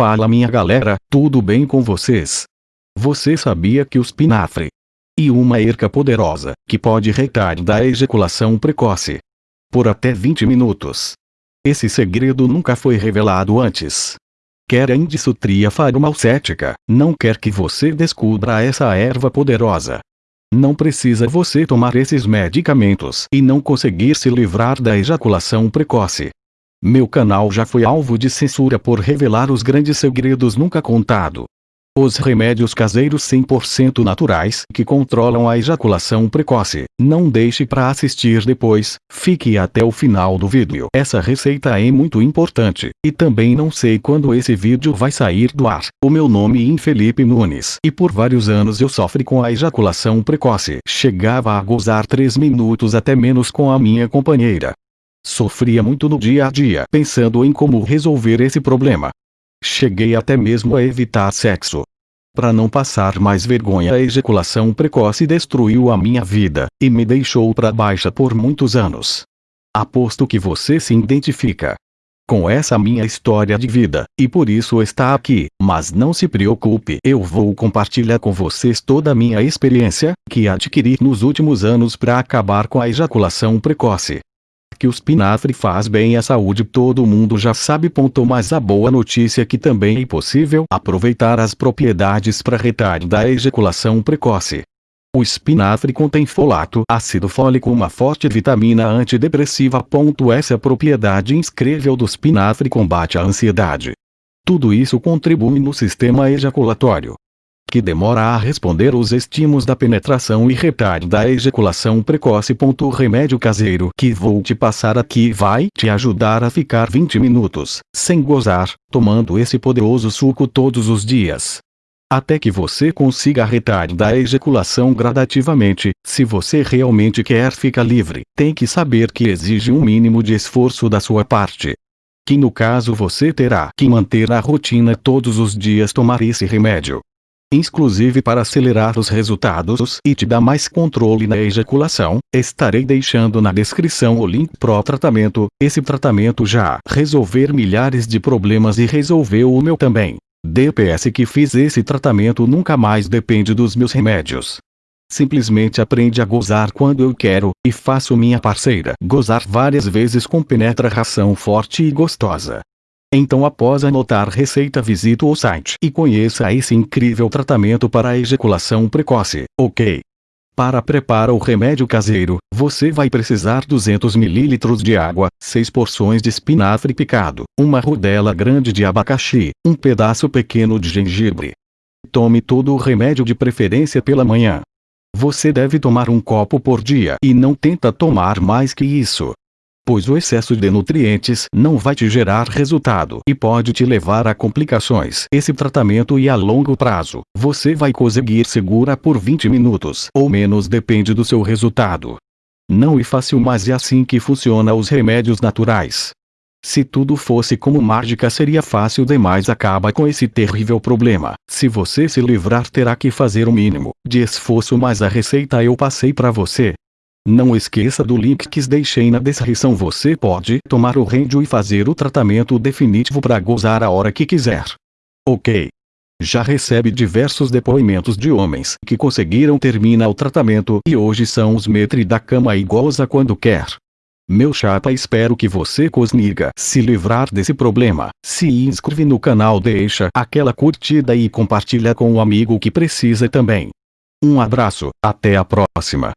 Fala minha galera, tudo bem com vocês? Você sabia que o espinafre e uma erca poderosa, que pode retardar a ejaculação precoce por até 20 minutos. Esse segredo nunca foi revelado antes. Quer a indissutria farmacêutica, não quer que você descubra essa erva poderosa. Não precisa você tomar esses medicamentos e não conseguir se livrar da ejaculação precoce. Meu canal já foi alvo de censura por revelar os grandes segredos nunca contados. Os remédios caseiros 100% naturais que controlam a ejaculação precoce. Não deixe para assistir depois, fique até o final do vídeo. Essa receita é muito importante, e também não sei quando esse vídeo vai sair do ar. O meu nome é Felipe Nunes, e por vários anos eu sofri com a ejaculação precoce. Chegava a gozar 3 minutos até menos com a minha companheira. Sofria muito no dia a dia pensando em como resolver esse problema. Cheguei até mesmo a evitar sexo. Para não passar mais vergonha a ejaculação precoce destruiu a minha vida, e me deixou para baixa por muitos anos. Aposto que você se identifica com essa minha história de vida, e por isso está aqui, mas não se preocupe, eu vou compartilhar com vocês toda a minha experiência, que adquiri nos últimos anos para acabar com a ejaculação precoce que o espinafre faz bem à saúde todo mundo já sabe. Ponto mas a boa notícia é que também é possível aproveitar as propriedades para retardar a ejaculação precoce. O espinafre contém folato, ácido fólico uma forte vitamina antidepressiva. Essa propriedade incrível do espinafre combate a ansiedade. Tudo isso contribui no sistema ejaculatório que demora a responder os estímulos da penetração e retarda a ejaculação precoce. O remédio caseiro que vou te passar aqui vai te ajudar a ficar 20 minutos, sem gozar, tomando esse poderoso suco todos os dias. Até que você consiga retardar a ejaculação gradativamente, se você realmente quer ficar livre, tem que saber que exige um mínimo de esforço da sua parte. Que no caso você terá que manter a rotina todos os dias tomar esse remédio inclusive para acelerar os resultados e te dar mais controle na ejaculação, estarei deixando na descrição o link pro tratamento, esse tratamento já resolver milhares de problemas e resolveu o meu também. DPS que fiz esse tratamento nunca mais depende dos meus remédios. Simplesmente aprende a gozar quando eu quero, e faço minha parceira gozar várias vezes com penetração forte e gostosa. Então após anotar receita visite o site e conheça esse incrível tratamento para a ejaculação precoce, ok? Para preparar o remédio caseiro, você vai precisar 200 ml de água, 6 porções de espinafre picado, uma rodela grande de abacaxi, um pedaço pequeno de gengibre. Tome todo o remédio de preferência pela manhã. Você deve tomar um copo por dia e não tenta tomar mais que isso pois o excesso de nutrientes não vai te gerar resultado e pode te levar a complicações. Esse tratamento e a longo prazo, você vai conseguir segura por 20 minutos ou menos depende do seu resultado. Não é fácil mas é assim que funciona os remédios naturais. Se tudo fosse como mágica seria fácil demais acaba com esse terrível problema. Se você se livrar terá que fazer o mínimo de esforço mas a receita eu passei para você. Não esqueça do link que deixei na descrição você pode tomar o remédio e fazer o tratamento definitivo para gozar a hora que quiser. Ok. Já recebe diversos depoimentos de homens que conseguiram terminar o tratamento e hoje são os metre da cama e goza quando quer. Meu chapa espero que você consiga se livrar desse problema. Se inscreve no canal deixa aquela curtida e compartilha com o um amigo que precisa também. Um abraço, até a próxima.